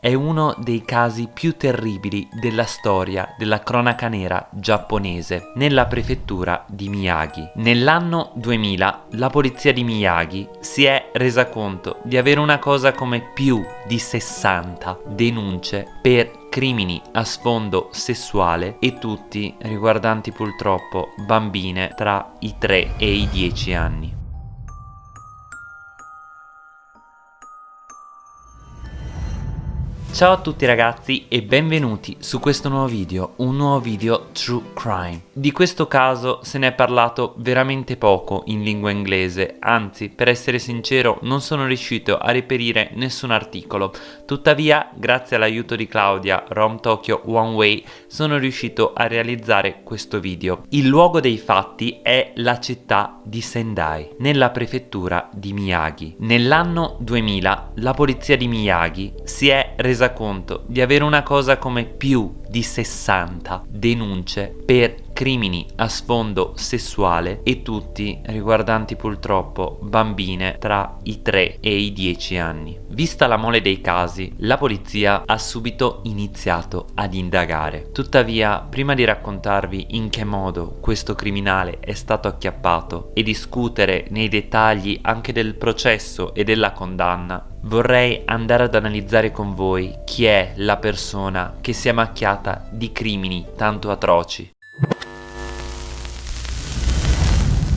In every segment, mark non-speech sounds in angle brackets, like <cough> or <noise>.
è uno dei casi più terribili della storia della cronaca nera giapponese nella prefettura di Miyagi. Nell'anno 2000 la polizia di Miyagi si è resa conto di avere una cosa come più di 60 denunce per crimini a sfondo sessuale e tutti riguardanti purtroppo bambine tra i 3 e i 10 anni. Ciao a tutti ragazzi e benvenuti su questo nuovo video, un nuovo video True Crime. Di questo caso se ne è parlato veramente poco in lingua inglese, anzi per essere sincero non sono riuscito a reperire nessun articolo, tuttavia grazie all'aiuto di Claudia, Rom Tokyo One Way, sono riuscito a realizzare questo video. Il luogo dei fatti è la città di Sendai, nella prefettura di Miyagi. Nell'anno 2000 la polizia di Miyagi si è resa conto di avere una cosa come più di 60 denunce per crimini a sfondo sessuale e tutti riguardanti purtroppo bambine tra i 3 e i 10 anni. Vista la mole dei casi, la polizia ha subito iniziato ad indagare. Tuttavia, prima di raccontarvi in che modo questo criminale è stato acchiappato e discutere nei dettagli anche del processo e della condanna, vorrei andare ad analizzare con voi chi è la persona che si è macchiata di crimini tanto atroci.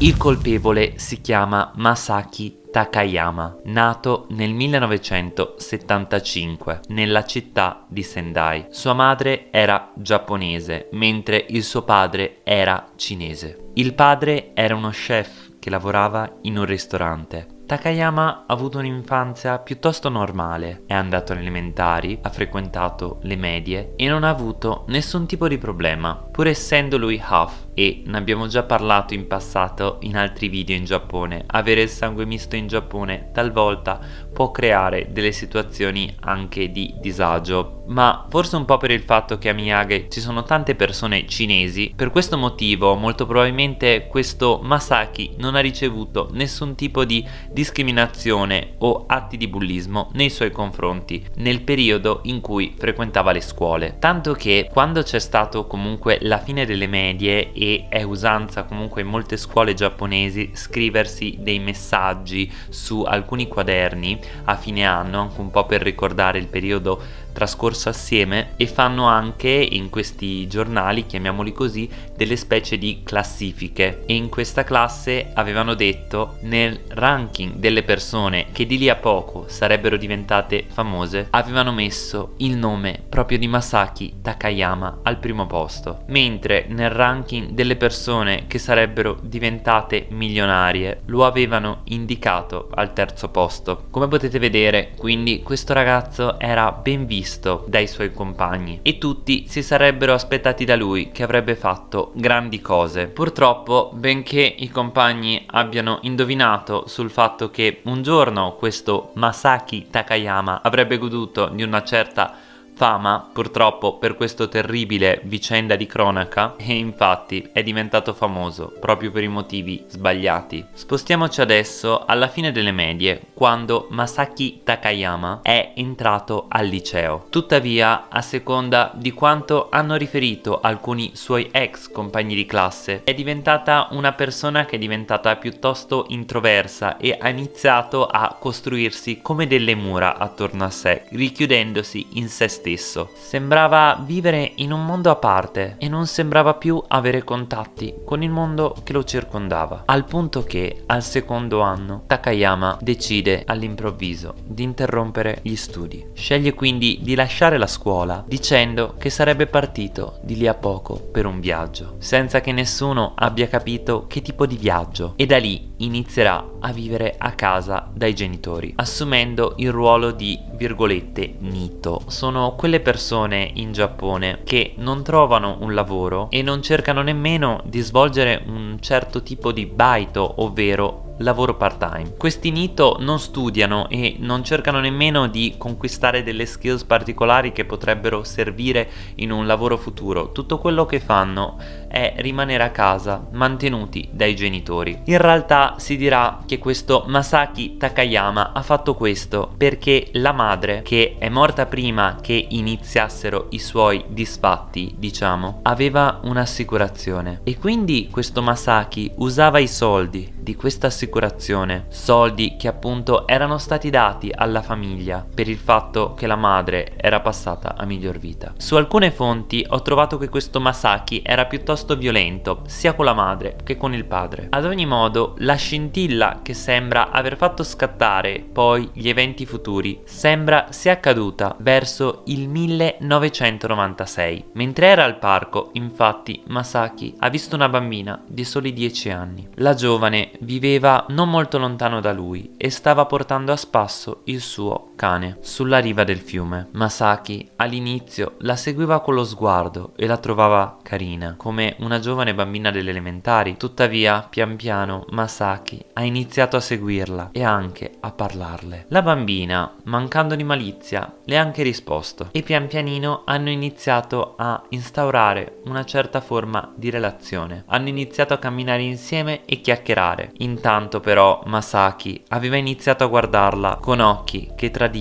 Il colpevole si chiama Masaki Takayama, nato nel 1975 nella città di Sendai. Sua madre era giapponese, mentre il suo padre era cinese. Il padre era uno chef che lavorava in un ristorante. Takayama ha avuto un'infanzia piuttosto normale, è andato alle elementari, ha frequentato le medie e non ha avuto nessun tipo di problema, pur essendo lui half e ne abbiamo già parlato in passato in altri video in Giappone, avere il sangue misto in Giappone talvolta può creare delle situazioni anche di disagio, ma forse un po' per il fatto che a Miyagi ci sono tante persone cinesi, per questo motivo molto probabilmente questo Masaki non ha ricevuto nessun tipo di discriminazione o atti di bullismo nei suoi confronti nel periodo in cui frequentava le scuole, tanto che quando c'è stato comunque la fine delle medie e è usanza comunque in molte scuole giapponesi scriversi dei messaggi su alcuni quaderni a fine anno anche un po' per ricordare il periodo trascorso assieme e fanno anche in questi giornali, chiamiamoli così, delle specie di classifiche. E in questa classe avevano detto nel ranking delle persone che di lì a poco sarebbero diventate famose avevano messo il nome proprio di Masaki Takayama al primo posto. Mentre nel ranking delle persone che sarebbero diventate milionarie lo avevano indicato al terzo posto. Come potete vedere quindi questo ragazzo era ben visto visto dai suoi compagni e tutti si sarebbero aspettati da lui che avrebbe fatto grandi cose. Purtroppo, benché i compagni abbiano indovinato sul fatto che un giorno questo Masaki Takayama avrebbe goduto di una certa fama purtroppo per questo terribile vicenda di cronaca e infatti è diventato famoso proprio per i motivi sbagliati. Spostiamoci adesso alla fine delle medie quando Masaki Takayama è entrato al liceo. Tuttavia a seconda di quanto hanno riferito alcuni suoi ex compagni di classe è diventata una persona che è diventata piuttosto introversa e ha iniziato a costruirsi come delle mura attorno a sé richiudendosi in se stesso stesso. Sembrava vivere in un mondo a parte e non sembrava più avere contatti con il mondo che lo circondava. Al punto che al secondo anno Takayama decide all'improvviso di interrompere gli studi. Sceglie quindi di lasciare la scuola dicendo che sarebbe partito di lì a poco per un viaggio, senza che nessuno abbia capito che tipo di viaggio e da lì inizierà a vivere a casa dai genitori, assumendo il ruolo di virgolette nito. Sono quelle persone in Giappone che non trovano un lavoro e non cercano nemmeno di svolgere un certo tipo di baito, ovvero lavoro part-time. Questi Nito non studiano e non cercano nemmeno di conquistare delle skills particolari che potrebbero servire in un lavoro futuro. Tutto quello che fanno è rimanere a casa, mantenuti dai genitori. In realtà si dirà che questo Masaki Takayama ha fatto questo perché la madre, che è morta prima che iniziassero i suoi disfatti, diciamo, aveva un'assicurazione e quindi questo Masaki usava i soldi di questa assicurazione, soldi che appunto erano stati dati alla famiglia per il fatto che la madre era passata a miglior vita. Su alcune fonti ho trovato che questo Masaki era piuttosto violento, sia con la madre che con il padre. Ad ogni modo, la scintilla che sembra aver fatto scattare poi gli eventi futuri sembra sia accaduta verso il 1996. Mentre era al parco, infatti, Masaki ha visto una bambina di soli 10 anni. La giovane viveva non molto lontano da lui e stava portando a spasso il suo cane sulla riva del fiume. Masaki all'inizio la seguiva con lo sguardo e la trovava carina, come una giovane bambina delle elementari. Tuttavia, pian piano, Masaki ha iniziato a seguirla e anche a parlarle. La bambina, mancando di malizia, le ha anche risposto e pian pianino hanno iniziato a instaurare una certa forma di relazione. Hanno iniziato a camminare insieme e chiacchierare. Intanto però Masaki aveva iniziato a guardarla con occhi che tradivano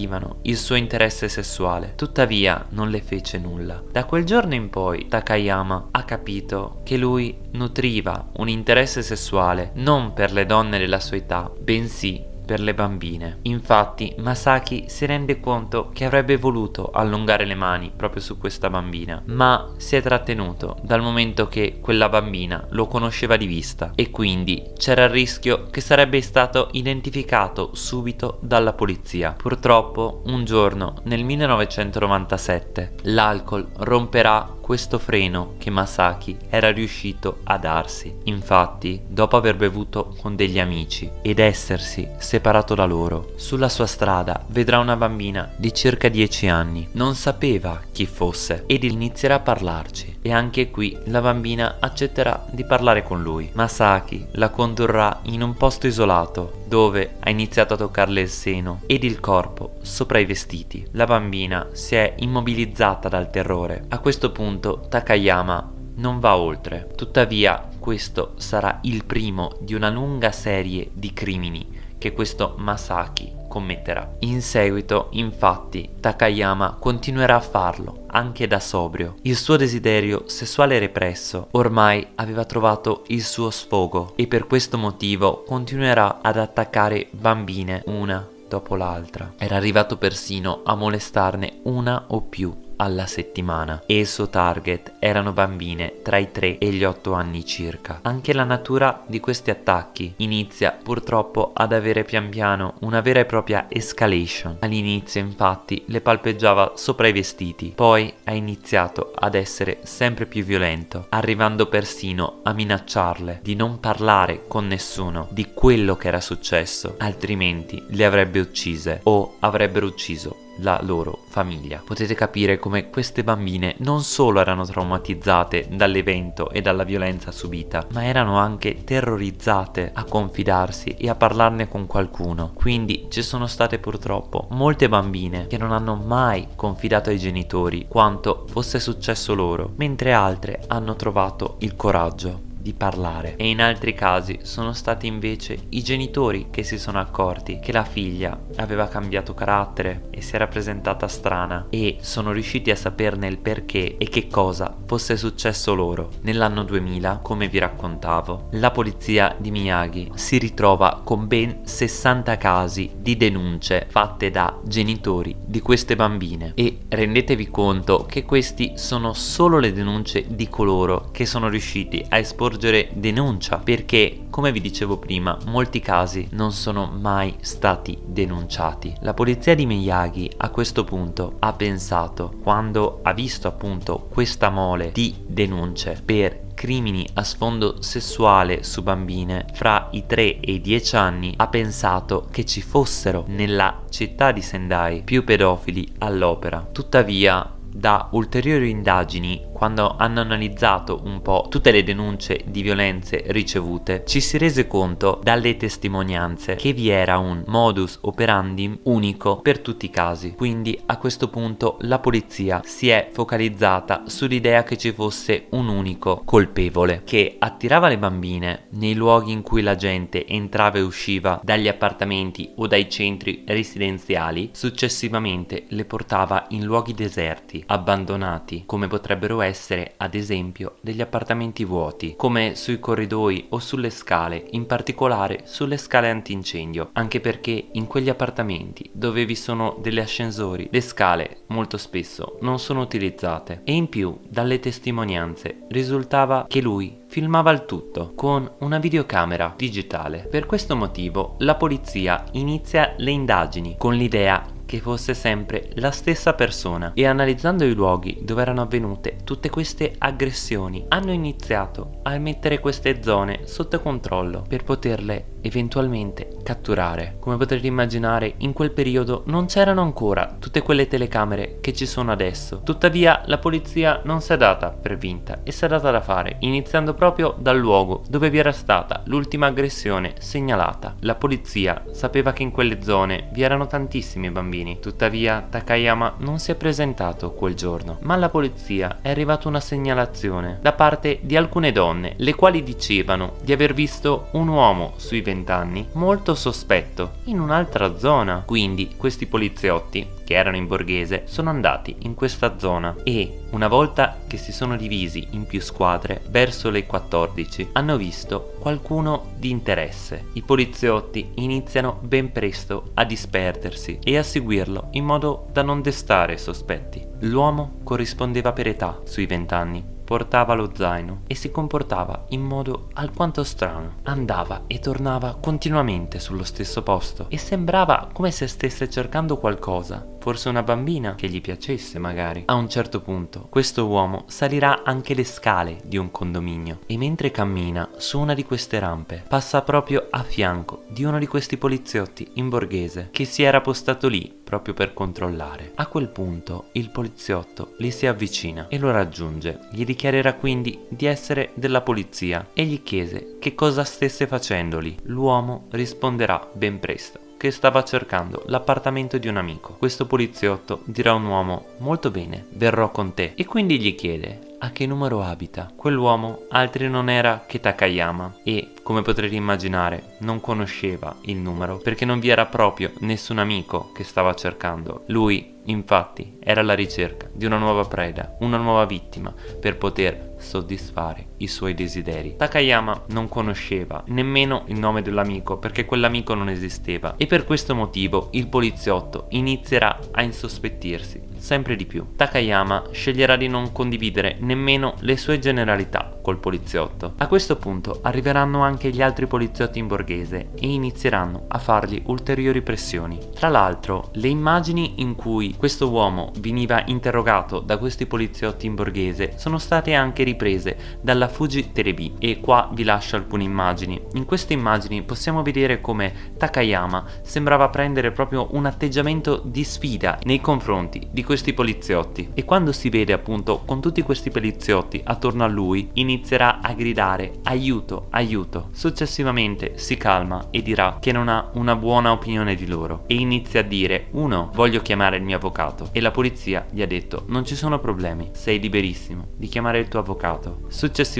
il suo interesse sessuale. Tuttavia non le fece nulla. Da quel giorno in poi Takayama ha capito che lui nutriva un interesse sessuale non per le donne della sua età, bensì per le bambine. Infatti Masaki si rende conto che avrebbe voluto allungare le mani proprio su questa bambina, ma si è trattenuto dal momento che quella bambina lo conosceva di vista e quindi c'era il rischio che sarebbe stato identificato subito dalla polizia. Purtroppo un giorno nel 1997 l'alcol romperà questo freno che Masaki era riuscito a darsi. Infatti, dopo aver bevuto con degli amici ed essersi separato da loro, sulla sua strada vedrà una bambina di circa 10 anni. Non sapeva chi fosse ed inizierà a parlarci e anche qui la bambina accetterà di parlare con lui. Masaki la condurrà in un posto isolato dove ha iniziato a toccarle il seno ed il corpo sopra i vestiti. La bambina si è immobilizzata dal terrore. A questo punto Takayama non va oltre. Tuttavia questo sarà il primo di una lunga serie di crimini che questo Masaki commetterà. In seguito, infatti, Takayama continuerà a farlo, anche da sobrio. Il suo desiderio sessuale represso ormai aveva trovato il suo sfogo e per questo motivo continuerà ad attaccare bambine una dopo l'altra. Era arrivato persino a molestarne una o più alla settimana e il suo target erano bambine tra i 3 e gli 8 anni circa. Anche la natura di questi attacchi inizia purtroppo ad avere pian piano una vera e propria escalation. All'inizio infatti le palpeggiava sopra i vestiti, poi ha iniziato ad essere sempre più violento, arrivando persino a minacciarle di non parlare con nessuno di quello che era successo, altrimenti le avrebbe uccise o avrebbero ucciso la loro famiglia. Potete capire come queste bambine non solo erano traumatizzate dall'evento e dalla violenza subita, ma erano anche terrorizzate a confidarsi e a parlarne con qualcuno. Quindi ci sono state purtroppo molte bambine che non hanno mai confidato ai genitori quanto fosse successo loro, mentre altre hanno trovato il coraggio di parlare e in altri casi sono stati invece i genitori che si sono accorti che la figlia aveva cambiato carattere e si era presentata strana e sono riusciti a saperne il perché e che cosa fosse successo loro. Nell'anno 2000, come vi raccontavo, la polizia di Miyagi si ritrova con ben 60 casi di denunce fatte da genitori di queste bambine e rendetevi conto che questi sono solo le denunce di coloro che sono riusciti a esporre sorgere denuncia perché, come vi dicevo prima, molti casi non sono mai stati denunciati. La polizia di Miyagi a questo punto ha pensato, quando ha visto appunto questa mole di denunce per crimini a sfondo sessuale su bambine fra i 3 e i 10 anni ha pensato che ci fossero nella città di Sendai più pedofili all'opera. Tuttavia da ulteriori indagini quando hanno analizzato un po' tutte le denunce di violenze ricevute, ci si rese conto dalle testimonianze che vi era un modus operandi unico per tutti i casi. Quindi a questo punto la polizia si è focalizzata sull'idea che ci fosse un unico colpevole che attirava le bambine nei luoghi in cui la gente entrava e usciva dagli appartamenti o dai centri residenziali, successivamente le portava in luoghi deserti, abbandonati, come potrebbero essere ad esempio degli appartamenti vuoti, come sui corridoi o sulle scale, in particolare sulle scale antincendio, anche perché in quegli appartamenti dove vi sono delle ascensori, le scale molto spesso non sono utilizzate. E in più dalle testimonianze risultava che lui filmava il tutto con una videocamera digitale. Per questo motivo la polizia inizia le indagini con l'idea che fosse sempre la stessa persona e analizzando i luoghi dove erano avvenute tutte queste aggressioni hanno iniziato a mettere queste zone sotto controllo per poterle eventualmente catturare. Come potrete immaginare in quel periodo non c'erano ancora tutte quelle telecamere che ci sono adesso. Tuttavia la polizia non si è data per vinta e si è data da fare iniziando proprio dal luogo dove vi era stata l'ultima aggressione segnalata. La polizia sapeva che in quelle zone vi erano tantissimi bambini. Tuttavia Takayama non si è presentato quel giorno. Ma alla polizia è arrivata una segnalazione da parte di alcune donne le quali dicevano di aver visto un uomo sui 20 anni molto sospetto in un'altra zona. Quindi questi poliziotti, che erano in borghese, sono andati in questa zona e una volta che si sono divisi in più squadre, verso le 14, hanno visto qualcuno di interesse. I poliziotti iniziano ben presto a disperdersi e a seguirlo in modo da non destare sospetti. L'uomo corrispondeva per età sui 20 anni portava lo zaino e si comportava in modo alquanto strano. Andava e tornava continuamente sullo stesso posto e sembrava come se stesse cercando qualcosa, forse una bambina che gli piacesse magari. A un certo punto questo uomo salirà anche le scale di un condominio e mentre cammina su una di queste rampe passa proprio a fianco di uno di questi poliziotti in borghese che si era postato lì proprio per controllare. A quel punto il poliziotto gli si avvicina e lo raggiunge. Gli dichiarerà quindi di essere della polizia e gli chiese che cosa stesse facendo lì. L'uomo risponderà ben presto che stava cercando l'appartamento di un amico. Questo poliziotto dirà a un uomo molto bene, verrò con te e quindi gli chiede a che numero abita. Quell'uomo altri non era che Takayama e, come potrete immaginare, non conosceva il numero perché non vi era proprio nessun amico che stava cercando. Lui, infatti, era alla ricerca di una nuova preda, una nuova vittima per poter soddisfare i suoi desideri. Takayama non conosceva nemmeno il nome dell'amico perché quell'amico non esisteva e per questo motivo il poliziotto inizierà a insospettirsi sempre di più. Takayama sceglierà di non condividere nemmeno le sue generalità col poliziotto. A questo punto arriveranno anche gli altri poliziotti in borghese e inizieranno a fargli ulteriori pressioni. Tra l'altro, le immagini in cui questo uomo veniva interrogato da questi poliziotti in borghese sono state anche riprese dalla Fuji TV e qua vi lascio alcune immagini. In queste immagini possiamo vedere come Takayama sembrava prendere proprio un atteggiamento di sfida nei confronti di questi poliziotti. E quando si vede appunto con tutti questi poliziotti attorno a lui inizierà a gridare aiuto aiuto successivamente si calma e dirà che non ha una buona opinione di loro e inizia a dire uno voglio chiamare il mio avvocato e la polizia gli ha detto non ci sono problemi sei liberissimo di chiamare il tuo avvocato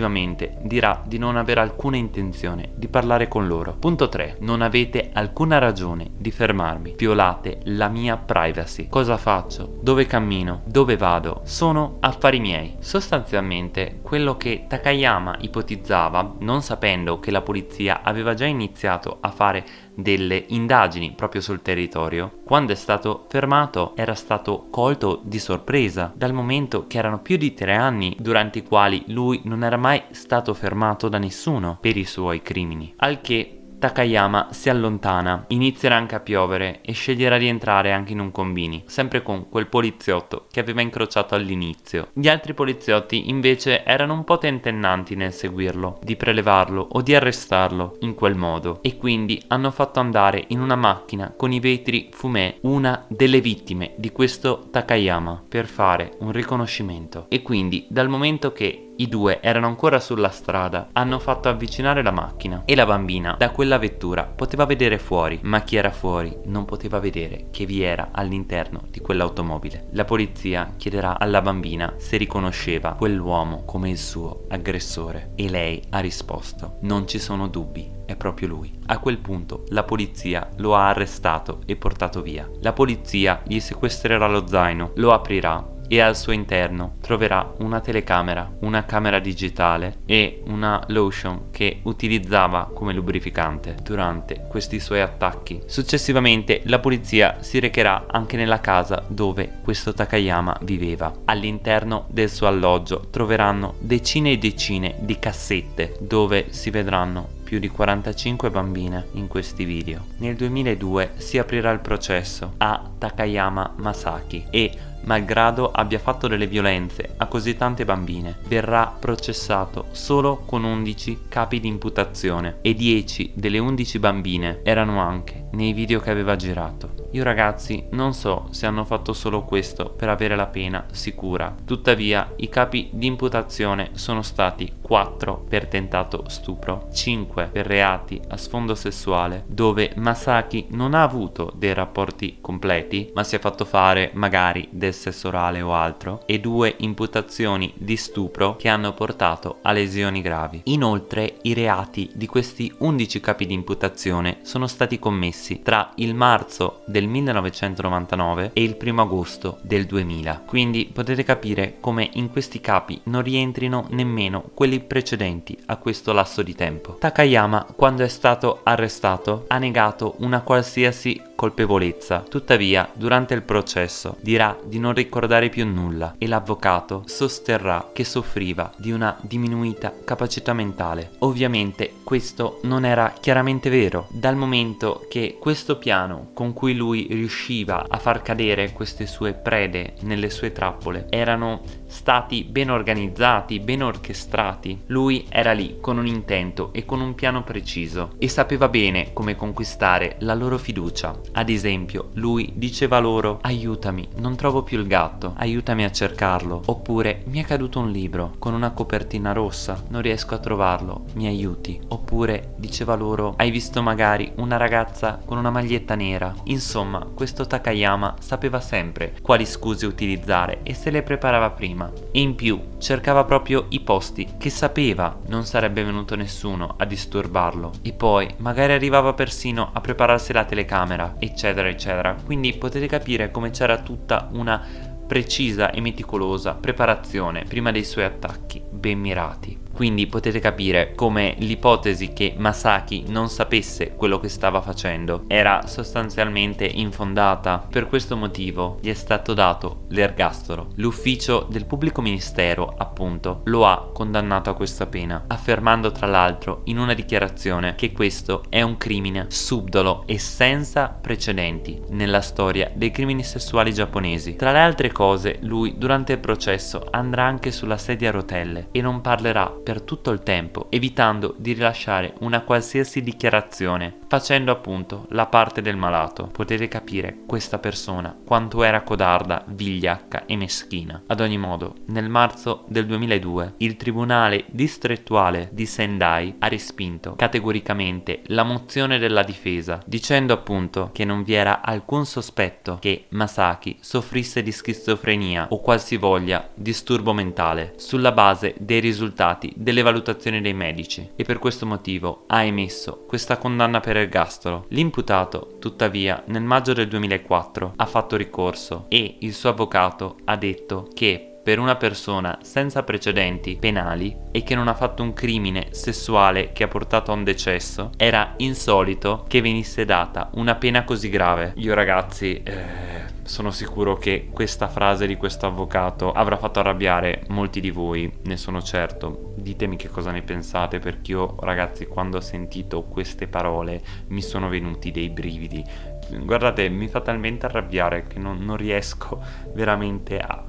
successivamente dirà di non avere alcuna intenzione di parlare con loro. Punto 3 non avete alcuna ragione di fermarmi. Violate la mia privacy. Cosa faccio? Dove cammino, dove vado, sono affari miei. Sostanzialmente quello che Takayama ipotizzava, non sapendo che la polizia aveva già iniziato a fare delle indagini proprio sul territorio, quando è stato fermato era stato colto di sorpresa, dal momento che erano più di tre anni durante i quali lui non era mai stato fermato da nessuno per i suoi crimini, al che Takayama si allontana, inizierà anche a piovere e sceglierà di entrare anche in un combini, sempre con quel poliziotto che aveva incrociato all'inizio. Gli altri poliziotti invece erano un po' tentennanti nel seguirlo, di prelevarlo o di arrestarlo in quel modo e quindi hanno fatto andare in una macchina con i vetri fumé una delle vittime di questo Takayama per fare un riconoscimento e quindi dal momento che i due erano ancora sulla strada, hanno fatto avvicinare la macchina e la bambina da quella vettura poteva vedere fuori, ma chi era fuori non poteva vedere che vi era all'interno di quell'automobile. La polizia chiederà alla bambina se riconosceva quell'uomo come il suo aggressore e lei ha risposto non ci sono dubbi, è proprio lui. A quel punto la polizia lo ha arrestato e portato via. La polizia gli sequestrerà lo zaino, lo aprirà e al suo interno troverà una telecamera, una camera digitale e una lotion che utilizzava come lubrificante durante questi suoi attacchi. Successivamente la polizia si recherà anche nella casa dove questo Takayama viveva. All'interno del suo alloggio troveranno decine e decine di cassette dove si vedranno più di 45 bambine in questi video. Nel 2002 si aprirà il processo a Takayama Masaki e malgrado abbia fatto delle violenze a così tante bambine, verrà processato solo con 11 capi di imputazione e 10 delle 11 bambine erano anche nei video che aveva girato. Io ragazzi non so se hanno fatto solo questo per avere la pena sicura, tuttavia i capi di imputazione sono stati 4 per tentato stupro, 5 per reati a sfondo sessuale dove Masaki non ha avuto dei rapporti completi ma si è fatto fare magari del sesso orale o altro e 2 imputazioni di stupro che hanno portato a lesioni gravi. Inoltre i reati di questi 11 capi di imputazione sono stati commessi tra il marzo del del 1999 e il primo agosto del 2000. Quindi potete capire come in questi capi non rientrino nemmeno quelli precedenti a questo lasso di tempo. Takayama, quando è stato arrestato, ha negato una qualsiasi colpevolezza. Tuttavia, durante il processo dirà di non ricordare più nulla e l'avvocato sosterrà che soffriva di una diminuita capacità mentale. Ovviamente questo non era chiaramente vero, dal momento che questo piano con cui lui riusciva a far cadere queste sue prede nelle sue trappole erano stati ben organizzati, ben orchestrati. Lui era lì con un intento e con un piano preciso e sapeva bene come conquistare la loro fiducia. Ad esempio, lui diceva loro aiutami, non trovo più il gatto, aiutami a cercarlo. Oppure mi è caduto un libro con una copertina rossa, non riesco a trovarlo, mi aiuti. Oppure diceva loro hai visto magari una ragazza con una maglietta nera. Insomma, questo Takayama sapeva sempre quali scuse utilizzare e se le preparava prima prima e in più cercava proprio i posti che sapeva non sarebbe venuto nessuno a disturbarlo. E poi magari arrivava persino a prepararsi la telecamera eccetera eccetera. Quindi potete capire come c'era tutta una precisa e meticolosa preparazione prima dei suoi attacchi ben mirati quindi potete capire come l'ipotesi che Masaki non sapesse quello che stava facendo era sostanzialmente infondata. Per questo motivo gli è stato dato l'ergastolo. L'ufficio del pubblico ministero, appunto, lo ha condannato a questa pena, affermando tra l'altro in una dichiarazione che questo è un crimine subdolo e senza precedenti nella storia dei crimini sessuali giapponesi. Tra le altre cose, lui durante il processo andrà anche sulla sedia a rotelle e non parlerà per tutto il tempo, evitando di rilasciare una qualsiasi dichiarazione, facendo appunto la parte del malato. Potete capire questa persona quanto era codarda, vigliacca e meschina. Ad ogni modo, nel marzo del 2002 il tribunale distrettuale di Sendai ha respinto categoricamente la mozione della difesa, dicendo appunto che non vi era alcun sospetto che Masaki soffrisse di schizofrenia o qualsivoglia disturbo mentale sulla base dei risultati delle valutazioni dei medici e per questo motivo ha emesso questa condanna per ergastolo. L'imputato, tuttavia, nel maggio del 2004 ha fatto ricorso e il suo avvocato ha detto che per una persona senza precedenti penali e che non ha fatto un crimine sessuale che ha portato a un decesso, era insolito che venisse data una pena così grave. Io ragazzi... Eh sono sicuro che questa frase di questo avvocato avrà fatto arrabbiare molti di voi, ne sono certo. Ditemi che cosa ne pensate perché io ragazzi quando ho sentito queste parole mi sono venuti dei brividi. Guardate, mi fa talmente arrabbiare che non, non riesco <laughs> veramente a,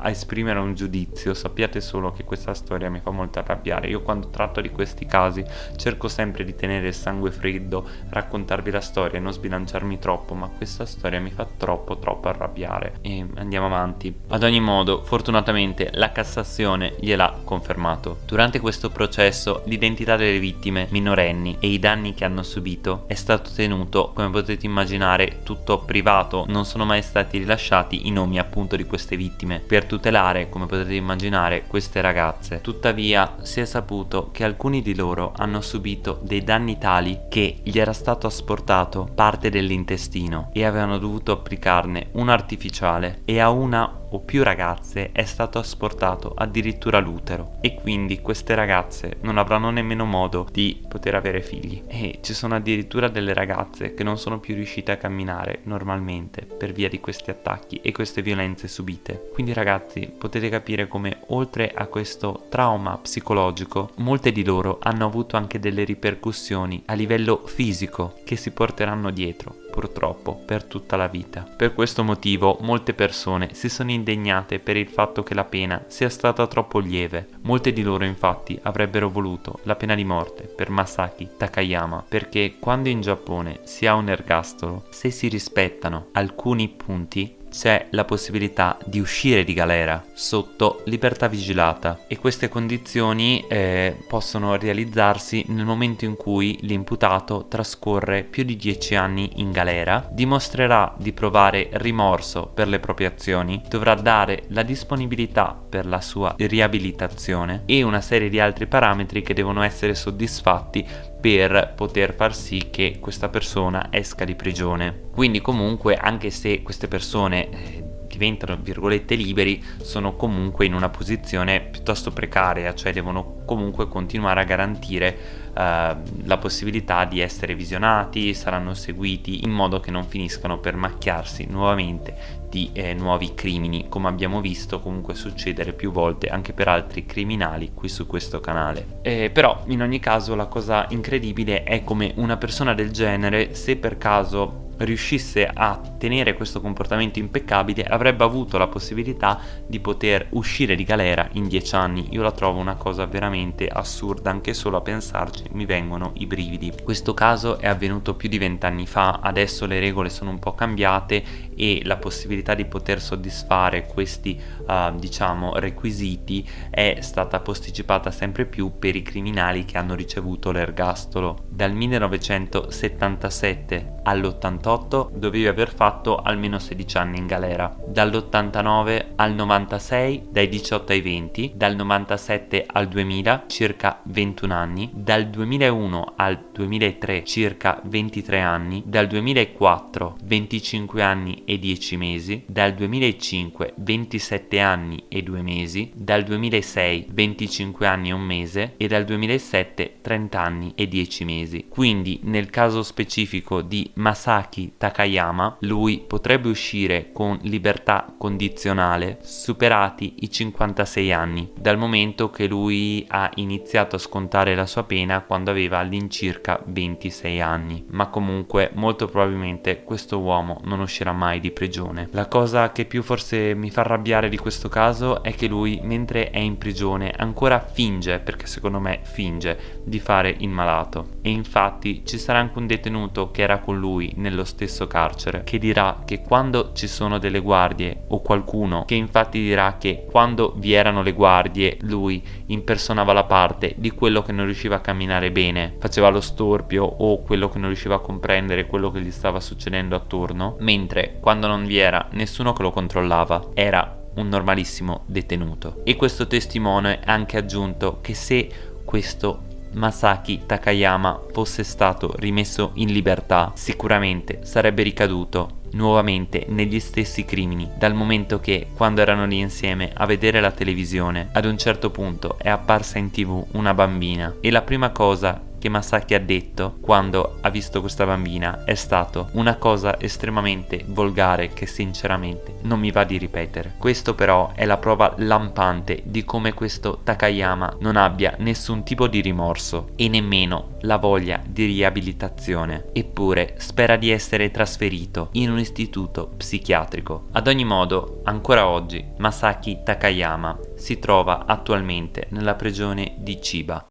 a esprimere un giudizio, sappiate solo che questa storia mi fa molto arrabbiare. Io quando tratto di questi casi cerco sempre di tenere il sangue freddo, raccontarvi la storia e non sbilanciarmi troppo, ma questa storia mi fa troppo troppo arrabbiare. E andiamo avanti. Ad ogni modo, fortunatamente la Cassazione gliel'ha confermato. Durante questo processo l'identità delle vittime minorenni e i danni che hanno subito è stato tenuto, come potete immaginare, tutto privato, non sono mai stati rilasciati i nomi appunto di queste vittime. Per tutelare, come potete immaginare, queste ragazze. Tuttavia si è saputo che alcuni di loro hanno subito dei danni tali che gli era stato asportato parte dell'intestino e avevano dovuto applicarne un artificiale e a una o più ragazze è stato asportato addirittura l'utero e quindi queste ragazze non avranno nemmeno modo di poter avere figli. E ci sono addirittura delle ragazze che non sono più riuscite a camminare normalmente per via di questi attacchi e queste violenze subite. Quindi ragazzi potete capire come oltre a questo trauma psicologico molte di loro hanno avuto anche delle ripercussioni a livello fisico che si porteranno dietro purtroppo per tutta la vita. Per questo motivo molte persone si sono indegnate per il fatto che la pena sia stata troppo lieve. Molte di loro infatti avrebbero voluto la pena di morte per Masaki Takayama perché quando in Giappone si ha un ergastolo, se si rispettano alcuni punti c'è la possibilità di uscire di galera sotto libertà vigilata. E queste condizioni eh, possono realizzarsi nel momento in cui l'imputato trascorre più di 10 anni in galera, dimostrerà di provare rimorso per le proprie azioni, dovrà dare la disponibilità per la sua riabilitazione e una serie di altri parametri che devono essere soddisfatti per poter far sì che questa persona esca di prigione. Quindi comunque anche se queste persone eh, diventano virgolette liberi sono comunque in una posizione piuttosto precaria, cioè devono comunque continuare a garantire eh, la possibilità di essere visionati, saranno seguiti in modo che non finiscano per macchiarsi nuovamente di eh, nuovi crimini come abbiamo visto comunque succedere più volte anche per altri criminali qui su questo canale. Eh, però in ogni caso la cosa incredibile è come una persona del genere se per caso riuscisse a tenere questo comportamento impeccabile avrebbe avuto la possibilità di poter uscire di galera in dieci anni. Io la trovo una cosa veramente assurda anche solo a pensarci mi vengono i brividi. Questo caso è avvenuto più di vent'anni fa adesso le regole sono un po' cambiate e la possibilità di poter soddisfare questi uh, diciamo requisiti è stata posticipata sempre più per i criminali che hanno ricevuto l'ergastolo. Dal 1977 all'88 dovevi aver fatto almeno 16 anni in galera, dall'89 al 96 dai 18 ai 20, dal 97 al 2000 circa 21 anni, dal 2001 al 2003 circa 23 anni, dal 2004 25 anni e 10 mesi, dal 2005 27 anni e 2 mesi, dal 2006 25 anni e un mese e dal 2007 30 anni e 10 mesi. Quindi nel caso specifico di Masaki Takayama, lui potrebbe uscire con libertà condizionale superati i 56 anni, dal momento che lui ha iniziato a scontare la sua pena quando aveva all'incirca 26 anni, ma comunque molto probabilmente questo uomo non uscirà mai di prigione. La cosa che più forse mi fa arrabbiare di questo caso è che lui mentre è in prigione ancora finge, perché secondo me finge, di fare il malato e infatti ci sarà anche un detenuto che era con lui nello stesso carcere che dirà che quando ci sono delle guardie o qualcuno che infatti dirà che quando vi erano le guardie lui impersonava la parte di quello che non riusciva a camminare bene, faceva lo storpio o quello che non riusciva a comprendere quello che gli stava succedendo attorno, mentre quando non vi era nessuno che lo controllava era un normalissimo detenuto. E questo testimone ha anche aggiunto che se questo Masaki Takayama fosse stato rimesso in libertà, sicuramente sarebbe ricaduto nuovamente negli stessi crimini, dal momento che, quando erano lì insieme a vedere la televisione, ad un certo punto è apparsa in tv una bambina e la prima cosa che Masaki ha detto quando ha visto questa bambina è stato una cosa estremamente volgare che sinceramente non mi va di ripetere. Questo però è la prova lampante di come questo Takayama non abbia nessun tipo di rimorso e nemmeno la voglia di riabilitazione. Eppure spera di essere trasferito in un istituto psichiatrico. Ad ogni modo, ancora oggi Masaki Takayama si trova attualmente nella prigione di Chiba.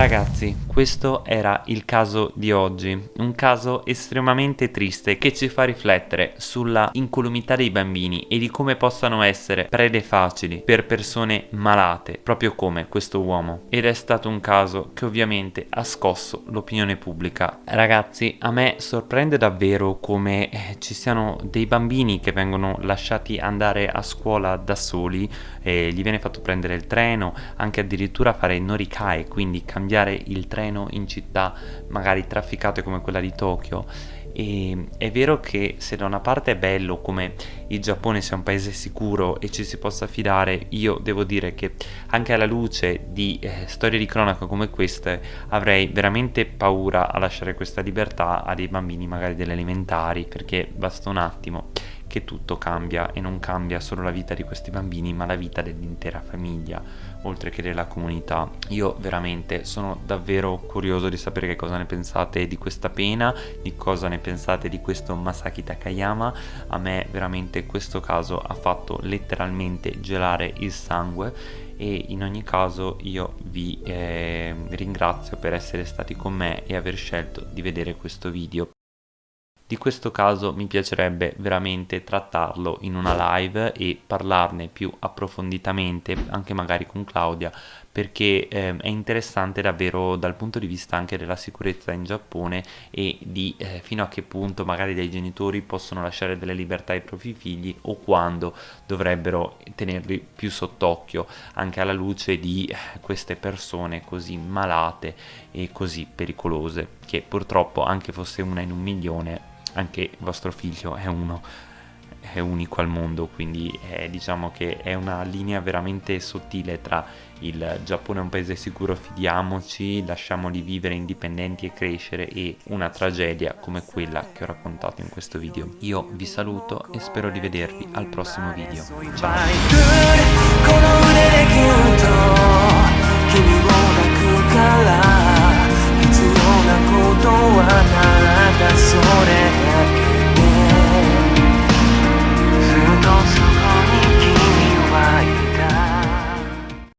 Ragazzi, questo era il caso di oggi, un caso estremamente triste che ci fa riflettere sulla incolumità dei bambini e di come possano essere prede facili per persone malate, proprio come questo uomo. Ed è stato un caso che ovviamente ha scosso l'opinione pubblica. Ragazzi, a me sorprende davvero come eh, ci siano dei bambini che vengono lasciati andare a scuola da soli, e gli viene fatto prendere il treno, anche addirittura fare noricae, quindi cambiare cambiare il treno in città magari trafficate come quella di Tokyo. E è vero che se da una parte è bello come il Giappone sia un paese sicuro e ci si possa fidare, io devo dire che anche alla luce di eh, storie di cronaca come queste avrei veramente paura a lasciare questa libertà a dei bambini magari delle elementari perché basta un attimo che tutto cambia e non cambia solo la vita di questi bambini ma la vita dell'intera famiglia oltre che della comunità. Io veramente sono davvero curioso di sapere che cosa ne pensate di questa pena di cosa ne pensate di questo Masaki Takayama. A me veramente questo caso ha fatto letteralmente gelare il sangue e in ogni caso io vi eh, ringrazio per essere stati con me e aver scelto di vedere questo video di questo caso mi piacerebbe veramente trattarlo in una live e parlarne più approfonditamente, anche magari con Claudia, perché eh, è interessante davvero dal punto di vista anche della sicurezza in Giappone e di eh, fino a che punto magari dei genitori possono lasciare delle libertà ai propri figli o quando dovrebbero tenerli più sott'occhio, anche alla luce di eh, queste persone così malate e così pericolose, che purtroppo anche fosse una in un milione anche vostro figlio è uno è unico al mondo, quindi è, diciamo che è una linea veramente sottile tra il Giappone è un paese sicuro, fidiamoci, lasciamoli vivere indipendenti e crescere e una tragedia come quella che ho raccontato in questo video. Io vi saluto e spero di vedervi al prossimo video. Ciao! はなただそれ